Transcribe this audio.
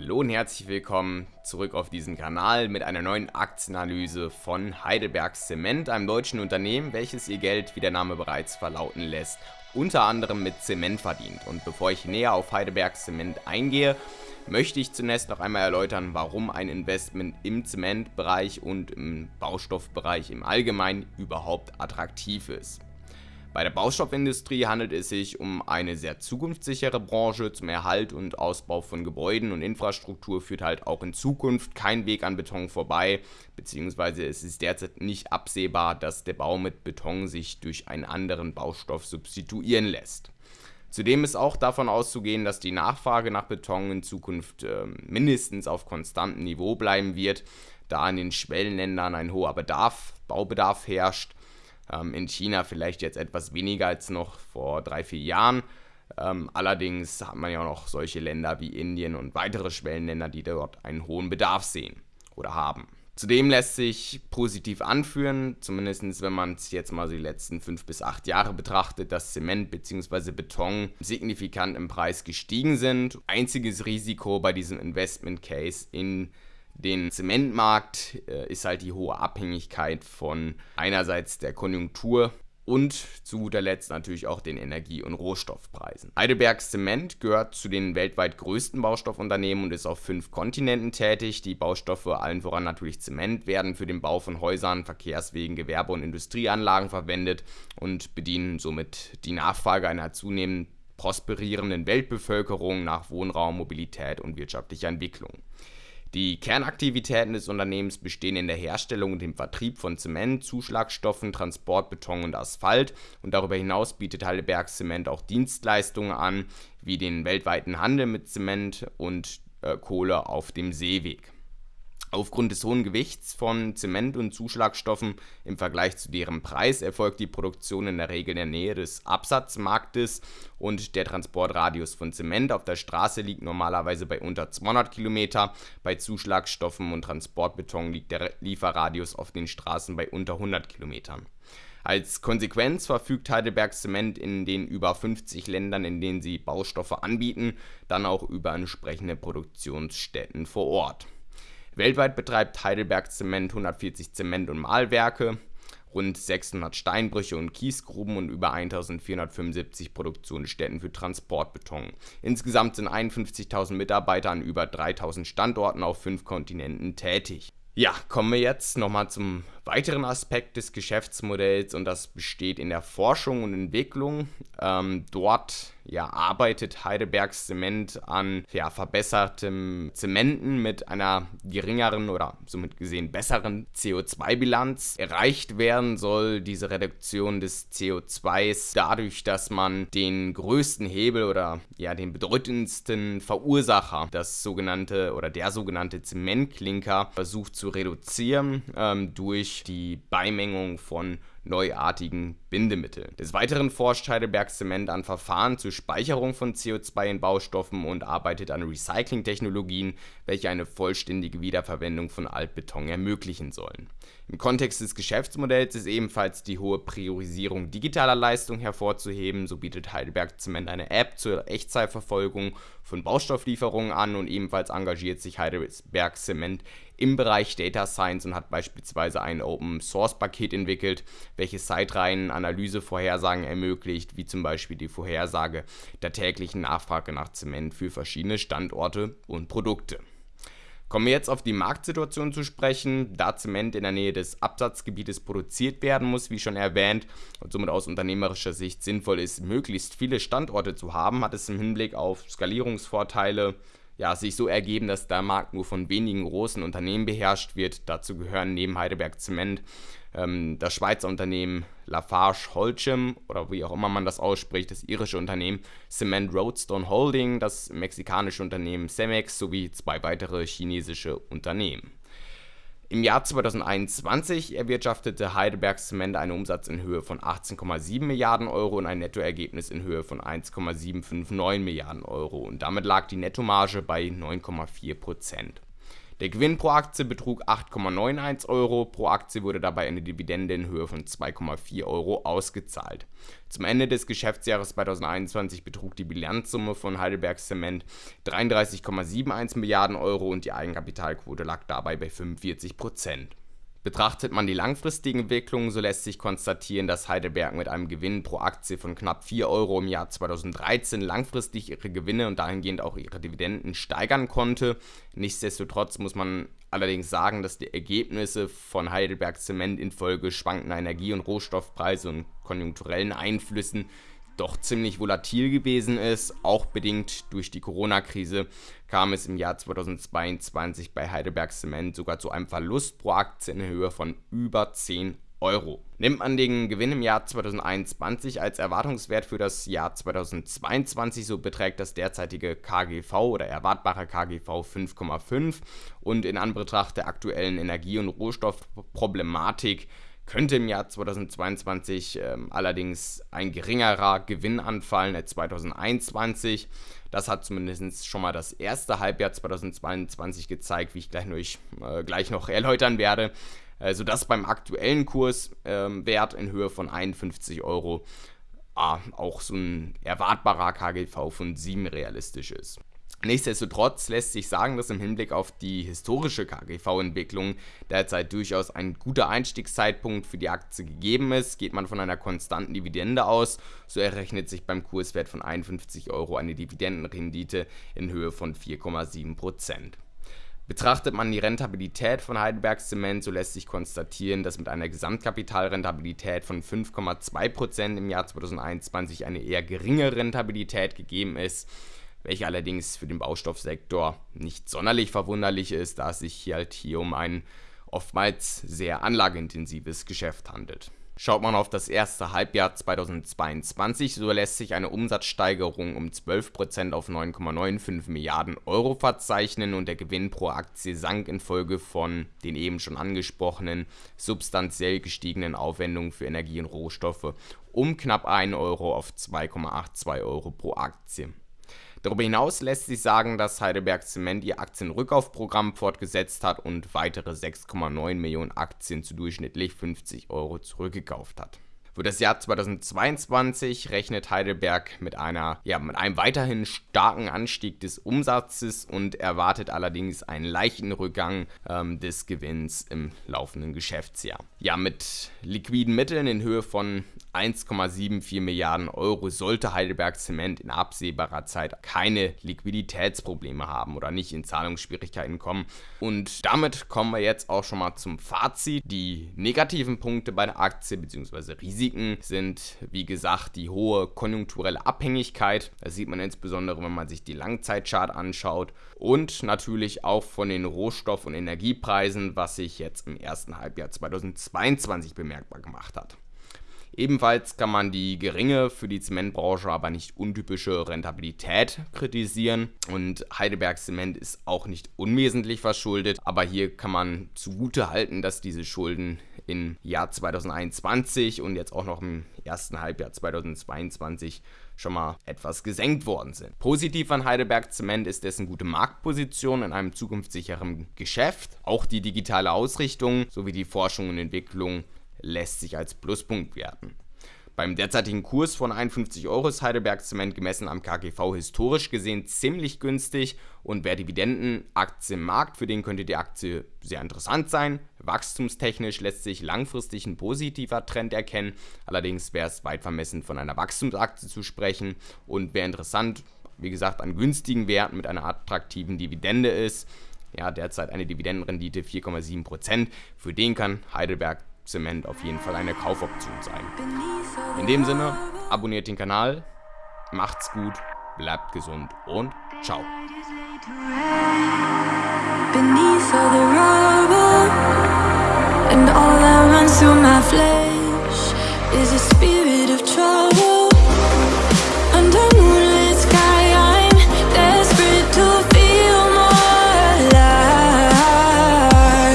Hallo und herzlich willkommen zurück auf diesen Kanal mit einer neuen Aktienanalyse von Heidelberg Zement, einem deutschen Unternehmen, welches ihr Geld, wie der Name bereits verlauten lässt, unter anderem mit Zement verdient. Und bevor ich näher auf Heidelberg Zement eingehe, möchte ich zunächst noch einmal erläutern, warum ein Investment im Zementbereich und im Baustoffbereich im Allgemeinen überhaupt attraktiv ist. Bei der Baustoffindustrie handelt es sich um eine sehr zukunftssichere Branche. Zum Erhalt und Ausbau von Gebäuden und Infrastruktur führt halt auch in Zukunft kein Weg an Beton vorbei, beziehungsweise es ist derzeit nicht absehbar, dass der Bau mit Beton sich durch einen anderen Baustoff substituieren lässt. Zudem ist auch davon auszugehen, dass die Nachfrage nach Beton in Zukunft äh, mindestens auf konstantem Niveau bleiben wird, da in den Schwellenländern ein hoher Bedarf, Baubedarf herrscht ähm, in China vielleicht jetzt etwas weniger als noch vor drei, vier Jahren. Ähm, allerdings hat man ja auch noch solche Länder wie Indien und weitere Schwellenländer, die dort einen hohen Bedarf sehen oder haben. Zudem lässt sich positiv anführen, zumindest wenn man es jetzt mal die letzten fünf bis acht Jahre betrachtet, dass Zement bzw. Beton signifikant im Preis gestiegen sind. Einziges Risiko bei diesem Investment Case in den Zementmarkt äh, ist halt die hohe Abhängigkeit von einerseits der Konjunktur und zu guter Letzt natürlich auch den Energie- und Rohstoffpreisen. Heidelberg Zement gehört zu den weltweit größten Baustoffunternehmen und ist auf fünf Kontinenten tätig. Die Baustoffe, allen voran natürlich Zement, werden für den Bau von Häusern, Verkehrswegen, Gewerbe- und Industrieanlagen verwendet und bedienen somit die Nachfrage einer zunehmend prosperierenden Weltbevölkerung nach Wohnraum, Mobilität und wirtschaftlicher Entwicklung. Die Kernaktivitäten des Unternehmens bestehen in der Herstellung und dem Vertrieb von Zement, Zuschlagstoffen, Transport, Beton und Asphalt und darüber hinaus bietet Heidelberg Zement auch Dienstleistungen an, wie den weltweiten Handel mit Zement und äh, Kohle auf dem Seeweg. Aufgrund des hohen Gewichts von Zement und Zuschlagstoffen im Vergleich zu deren Preis erfolgt die Produktion in der Regel in der Nähe des Absatzmarktes und der Transportradius von Zement auf der Straße liegt normalerweise bei unter 200 Kilometer. Bei Zuschlagstoffen und Transportbeton liegt der Lieferradius auf den Straßen bei unter 100 Kilometern. Als Konsequenz verfügt Heidelberg Zement in den über 50 Ländern, in denen sie Baustoffe anbieten, dann auch über entsprechende Produktionsstätten vor Ort. Weltweit betreibt Heidelberg Zement 140 Zement- und Mahlwerke, rund 600 Steinbrüche und Kiesgruben und über 1475 Produktionsstätten für Transportbeton. Insgesamt sind 51.000 Mitarbeiter an über 3000 Standorten auf fünf Kontinenten tätig. Ja, kommen wir jetzt nochmal zum weiteren Aspekt des Geschäftsmodells und das besteht in der Forschung und Entwicklung. Ähm, dort ja, arbeitet Heidelbergs Zement an ja, verbessertem Zementen mit einer geringeren oder somit gesehen besseren CO2-Bilanz. Erreicht werden soll diese Reduktion des CO2s dadurch, dass man den größten Hebel oder ja den bedeutendsten Verursacher, das sogenannte oder der sogenannte Zementklinker, versucht zu reduzieren ähm, durch die Beimengung von neuartigen Bindemitteln. Des Weiteren forscht Heidelberg Zement an Verfahren zur Speicherung von CO2 in Baustoffen und arbeitet an Recycling-Technologien, welche eine vollständige Wiederverwendung von Altbeton ermöglichen sollen. Im Kontext des Geschäftsmodells ist ebenfalls die hohe Priorisierung digitaler Leistung hervorzuheben. So bietet Heidelberg Zement eine App zur Echtzeitverfolgung von Baustofflieferungen an und ebenfalls engagiert sich Heidelberg Zement im Bereich Data Science und hat beispielsweise ein Open Source Paket entwickelt, welches Zeitreihen Analysevorhersagen ermöglicht, wie zum Beispiel die Vorhersage der täglichen Nachfrage nach Zement für verschiedene Standorte und Produkte. Kommen wir jetzt auf die Marktsituation zu sprechen. Da Zement in der Nähe des Absatzgebietes produziert werden muss, wie schon erwähnt, und somit aus unternehmerischer Sicht sinnvoll ist, möglichst viele Standorte zu haben, hat es im Hinblick auf Skalierungsvorteile ja, sich so ergeben, dass der Markt nur von wenigen großen Unternehmen beherrscht wird. Dazu gehören neben Heidelberg Zement ähm, das Schweizer Unternehmen Lafarge Holcim oder wie auch immer man das ausspricht, das irische Unternehmen Cement Roadstone Holding, das mexikanische Unternehmen Cemex sowie zwei weitere chinesische Unternehmen. Im Jahr 2021 erwirtschaftete Heidelberg Cement einen Umsatz in Höhe von 18,7 Milliarden Euro und ein Nettoergebnis in Höhe von 1,759 Milliarden Euro und damit lag die Nettomarge bei 9,4 Prozent. Der Gewinn pro Aktie betrug 8,91 Euro, pro Aktie wurde dabei eine Dividende in Höhe von 2,4 Euro ausgezahlt. Zum Ende des Geschäftsjahres 2021 betrug die Bilanzsumme von Heidelberg Zement 33,71 Milliarden Euro und die Eigenkapitalquote lag dabei bei 45 Prozent. Betrachtet man die langfristigen Entwicklungen, so lässt sich konstatieren, dass Heidelberg mit einem Gewinn pro Aktie von knapp 4 Euro im Jahr 2013 langfristig ihre Gewinne und dahingehend auch ihre Dividenden steigern konnte. Nichtsdestotrotz muss man allerdings sagen, dass die Ergebnisse von Heidelberg Zement infolge schwankender Energie- und Rohstoffpreise und konjunkturellen Einflüssen doch ziemlich volatil gewesen ist. Auch bedingt durch die Corona-Krise kam es im Jahr 2022 bei Heidelberg Cement sogar zu einem Verlust pro Aktie in Höhe von über 10 Euro. Nimmt man den Gewinn im Jahr 2021 als Erwartungswert für das Jahr 2022, so beträgt das derzeitige KGV oder erwartbare KGV 5,5 und in Anbetracht der aktuellen Energie- und Rohstoffproblematik könnte im Jahr 2022 ähm, allerdings ein geringerer Gewinn anfallen als 2021. Das hat zumindest schon mal das erste Halbjahr 2022 gezeigt, wie ich gleich, noch, äh, gleich noch erläutern werde, äh, sodass beim aktuellen Kurswert ähm, in Höhe von 51 Euro äh, auch so ein erwartbarer KGV von 7 realistisch ist. Nichtsdestotrotz lässt sich sagen, dass im Hinblick auf die historische KGV-Entwicklung derzeit durchaus ein guter Einstiegszeitpunkt für die Aktie gegeben ist. Geht man von einer konstanten Dividende aus, so errechnet sich beim Kurswert von 51 Euro eine Dividendenrendite in Höhe von 4,7%. Betrachtet man die Rentabilität von Heidelberg Zement, so lässt sich konstatieren, dass mit einer Gesamtkapitalrentabilität von 5,2% im Jahr 2021 eine eher geringe Rentabilität gegeben ist welche allerdings für den Baustoffsektor nicht sonderlich verwunderlich ist, da es sich hier halt hier um ein oftmals sehr anlageintensives Geschäft handelt. Schaut man auf das erste Halbjahr 2022, so lässt sich eine Umsatzsteigerung um 12% auf 9,95 Milliarden Euro verzeichnen und der Gewinn pro Aktie sank infolge von den eben schon angesprochenen substanziell gestiegenen Aufwendungen für Energie und Rohstoffe um knapp 1 Euro auf 2,82 Euro pro Aktie. Darüber hinaus lässt sich sagen, dass Heidelberg Zement ihr Aktienrückkaufprogramm fortgesetzt hat und weitere 6,9 Millionen Aktien zu durchschnittlich 50 Euro zurückgekauft hat. Für das Jahr 2022 rechnet Heidelberg mit, einer, ja, mit einem weiterhin starken Anstieg des Umsatzes und erwartet allerdings einen leichten Rückgang ähm, des Gewinns im laufenden Geschäftsjahr. Ja, mit liquiden Mitteln in Höhe von 1,74 Milliarden Euro sollte Heidelberg Zement in absehbarer Zeit keine Liquiditätsprobleme haben oder nicht in Zahlungsschwierigkeiten kommen. Und damit kommen wir jetzt auch schon mal zum Fazit. Die negativen Punkte bei der Aktie bzw. Risiken Risiken sind, wie gesagt, die hohe konjunkturelle Abhängigkeit. Das sieht man insbesondere, wenn man sich die Langzeitchart anschaut. Und natürlich auch von den Rohstoff- und Energiepreisen, was sich jetzt im ersten Halbjahr 2022 bemerkbar gemacht hat. Ebenfalls kann man die geringe, für die Zementbranche aber nicht untypische Rentabilität kritisieren und Heidelberg Zement ist auch nicht unwesentlich verschuldet, aber hier kann man zugute halten, dass diese Schulden im Jahr 2021 und jetzt auch noch im ersten Halbjahr 2022 schon mal etwas gesenkt worden sind. Positiv an Heidelberg Zement ist dessen gute Marktposition in einem zukunftssicheren Geschäft. Auch die digitale Ausrichtung sowie die Forschung und Entwicklung lässt sich als Pluspunkt werten. Beim derzeitigen Kurs von 51 Euro ist Heidelberg Zement gemessen am KGV historisch gesehen ziemlich günstig. Und wer Dividendenaktien mag, für den könnte die Aktie sehr interessant sein. Wachstumstechnisch lässt sich langfristig ein positiver Trend erkennen, allerdings wäre es weit vermessen von einer Wachstumsaktie zu sprechen. Und wer interessant, wie gesagt, an günstigen Werten mit einer attraktiven Dividende ist, ja, derzeit eine Dividendenrendite 4,7%, für den kann Heidelberg Zement auf jeden Fall eine Kaufoption sein. In dem Sinne, abonniert den Kanal, macht's gut, bleibt gesund und ciao. Beneath all the rubble And all that runs through my flesh Is a spirit